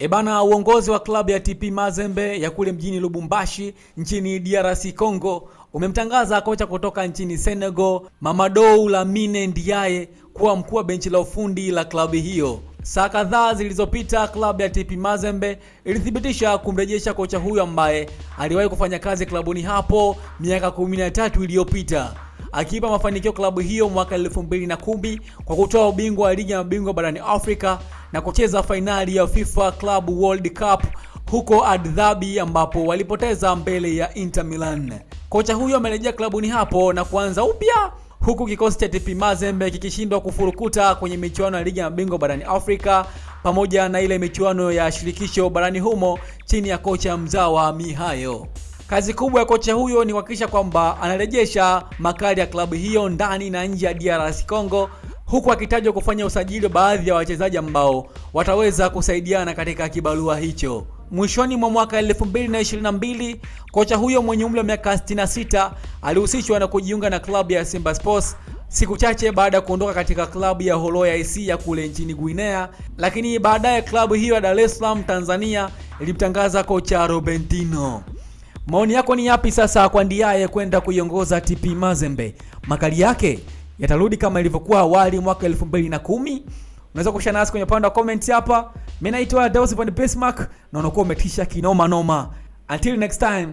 Ebana, uongozi wa klabu ya TP Mazembe ya kule mjini Lubumbashi nchini DRC Congo umemtangaza kocha kutoka nchini Senegal Mamadou Lamine Ndiaye kuwa mkuu wa benchi la ufundi la klabu hiyo. Saa kadhaa zilizopita klabu ya TP Mazembe ilithibitisha kumrejesha kocha huyo ambaye aliwahi kufanya kazi klabuni hapo miaka 13 iliyopita akiipa mafanikio klabu hiyo mwaka 2010 kwa kutoa ubingwa wa ligi ya mabingwa barani Afrika na kucheza fainali ya FIFA Club World Cup huko Abu Dhabi ambapo walipoteza mbele ya Inter Milan. Kocha huyo amerejea klabuni hapo na kuanza upya huku kikosi cha TP Mazembe kikishindwa kufurukuta kwenye michuano ya ligi ya mabingwa barani Afrika pamoja na ile michuano ya shirikisho barani humo chini ya kocha mzawa Mihayo. Kazi kubwa ya kocha huyo ni kuhakikisha kwamba anarejesha makali ya klabu hiyo ndani na nje ya DRC Congo, huku akitajwa kufanya usajili wa baadhi ya wachezaji ambao wataweza kusaidiana katika kibarua hicho. Mwishoni mwa mwaka 2022 kocha huyo mwenye umri wa miaka 66 alihusishwa na kujiunga na klabu ya Simba Sports siku chache baada ya kuondoka katika klabu ya Horoya IC ya kule nchini Guinea, lakini baadaye klabu hiyo ya Dar es Salaam Tanzania ilimtangaza kocha Robentino. Maoni yako ni yapi sasa kwa Ndiaye kwenda kuiongoza TP Mazembe? Makali yake yatarudi kama ilivyokuwa awali mwaka 2010? Unaweza kushana nasi kwenye upande wa comments hapa. Mimi naitwa Dawson von Bismarck na unakuwa umetisha kinoma noma. Until next time.